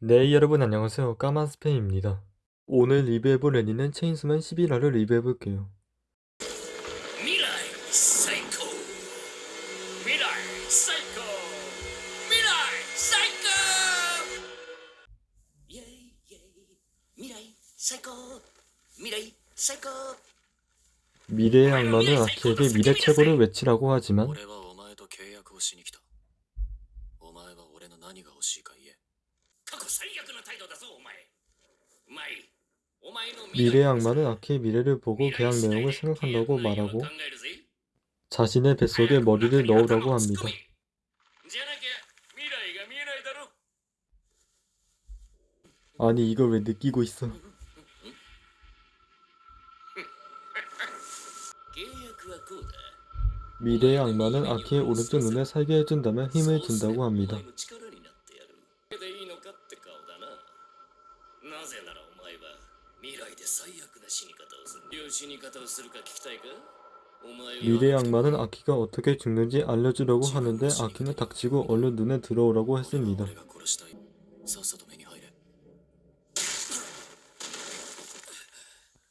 네 여러분 안녕하세요. 까만스페입니다. 오늘 리뷰해볼 애니는 체인스맨 11화를 리뷰해볼게요. 미래의 악마는 아키에게 미래 최고를 외치라고 하지만 미래의 악마는 아키의 미래를 보고 계약 내용을 생각한다고 말하고 자신의 뱃속에 머리를 넣으라고 합니다. 아니 이걸 왜 느끼고 있어? 미래의 악마는 아키의 오른쪽 눈에 살게 해준다면 힘을 준다고 합니다. 미래의 악마는 아키가 어떻게 죽는지 알려주려고 하는데 아키는 닥치고 얼른 눈에 들어오라고 했습니다.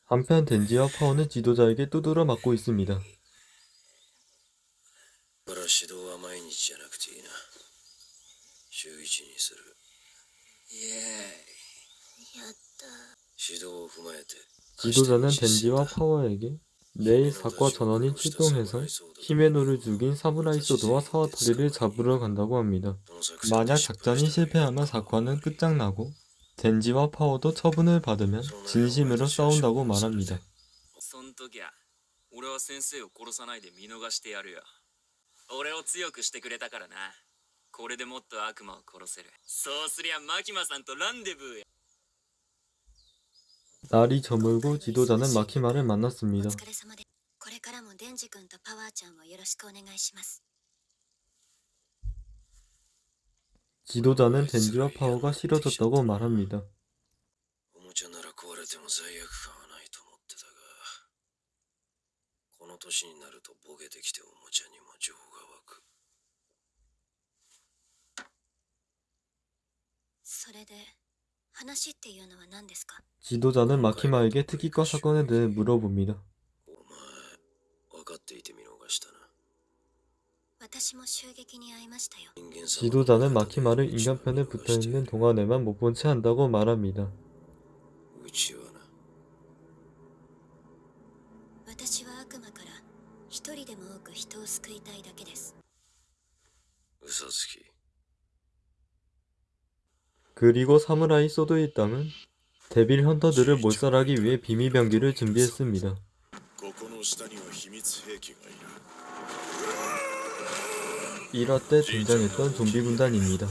한편 덴지와 파워는 지도자에게 두드려 맞고 있습니다. 지도자는 덴지와 파워에게 내일 사과 전원이 출동해서 히메노를 죽인 사무라이 소드와 사와타리를 잡으러 간다고 합니다. 만약 작전이 실패하면 사과는 끝장나고 덴지와 파워도 처분을 받으면 진심으로 싸운다고 말합니다. 날이 저물고 지도자는 마키마를 만났습니다. 지도자는 덴지와 파워가 싫어졌다고 말합니다. 그러니까 지도자는 마키마에게 그 특이과 사건에 대해 물어봅니다. 지도자는 마키마를 인간편에 붙어있는 동안에만 못 본 채 한다고 말합니다. 그리고 사무라이 소드 일당은 데빌 헌터들을 몰살하기 위해 비밀병기를 준비했습니다. 1화 때 등장했던 좀비 군단입니다.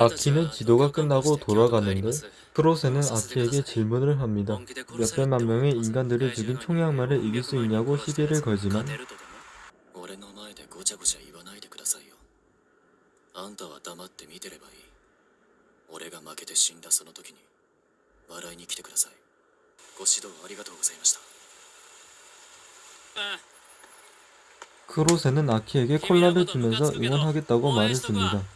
아키는 지도가 끝나고 돌아가는데 프로세는 아키에게 질문을 합니다. 몇백만 명의 인간들을 죽인 총양마를 이길 수 있냐고 시비를 걸지만 크로세는 아키에게 콜라를 주면서 응원하겠다고 말을 줍니다.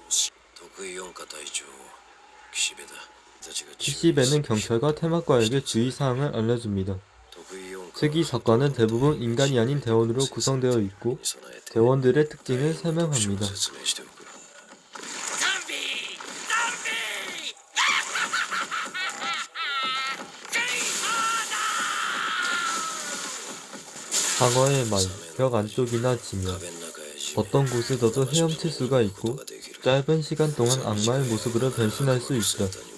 C배는 경찰과 테마과에게 주의사항을 알려줍니다. 즉 이 사건은 대부분 인간이 아닌 대원으로 구성되어 있고 대원들의 특징을 설명합니다. 상어의 말, 벽 안쪽이나 지면 어떤 곳에서도 헤엄칠 수가 있고 짧은 시간 동안 악마의 모습으로 변신할 수 있다.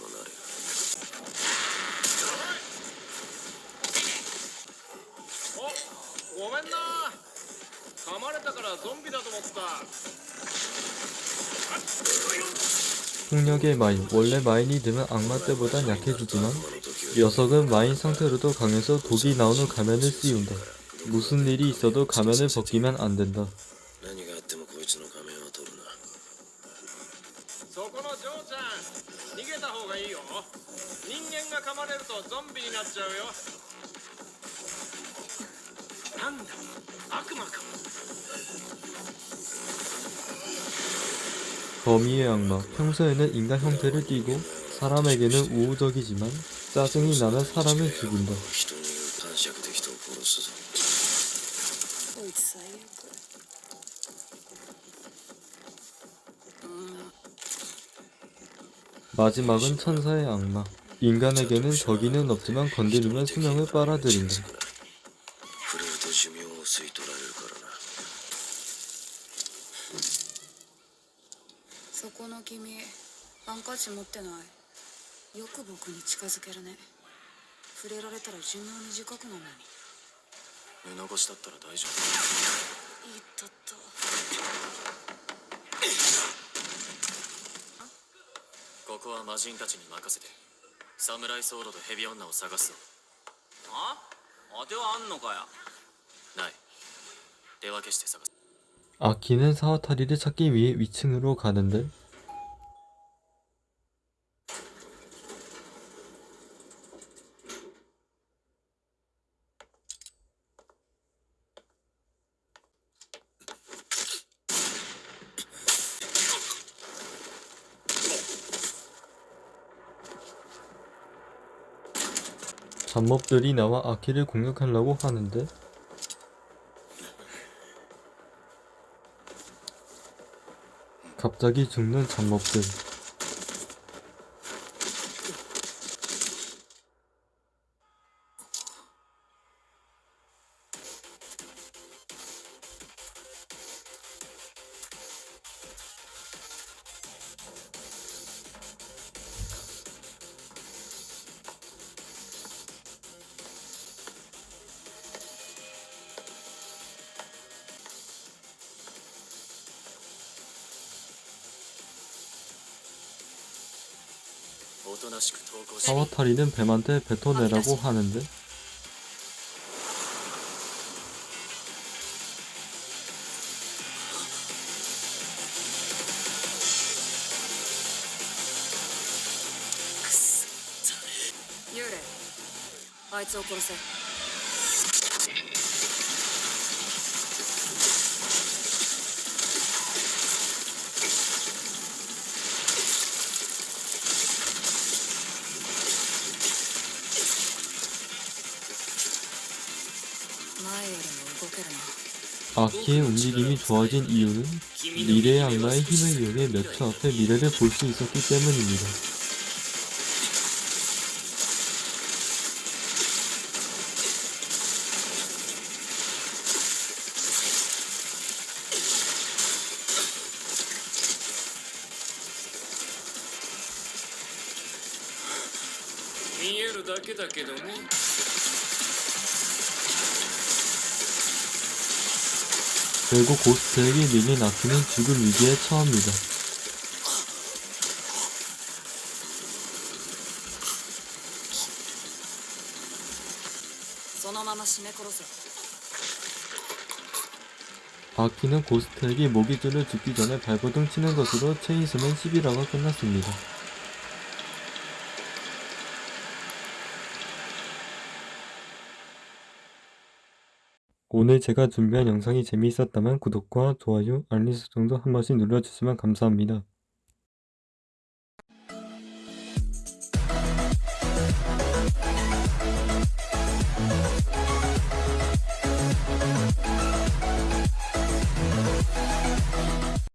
폭력의 마인. 원래 마인이 드면 악마 때보단 약해지지만 녀석은 마인 상태로도 강해서 독이 나오는 가면을 씌운다. 무슨 일이 있어도 가면을 벗기면 안 된다. 거미의 악마 평소에는 인간 형태를 띠고 사람에게는 우호적이지만 짜증이 나면 사람을 죽인다. 마지막은 천사의 악마 인간에게는 적이는 없지만 건드리면 수명을 빨아들인다. ハンカチ持ってないよく僕に近づけるね触れられたら寿命短くなるのに目残しだったら大丈いったったここは魔人たちに任せてサムライソードとヘビ女を探すぞあ当てはあんのかよない手分けして探す 아키는 사와타리를 찾기 위해 위층으로 가는데 잡몹들이 나와 아키를 공격하려고 하는데. 갑자기 죽는 잡몹들 아바타리는 뱀한테 뱉어내라고 하는데 유레, 아이 な 아키의 움직임이 좋아진 이유는 미래의 악마의 힘을 이용해 몇 초 앞에 미래를 볼 수 있었기 때문입니다.「 결국 고스트에게 밀린 아키는 죽을 위기에 처합니다. 아키는 고스트에게 모기줄을 죽기 전에 발버둥 치는 것으로 체인스맨 11화가 끝났습니다. 오늘 제가 준비한 영상이 재미있었다면 구독과 좋아요, 알림 설정도 한 번씩 눌러주시면 감사합니다.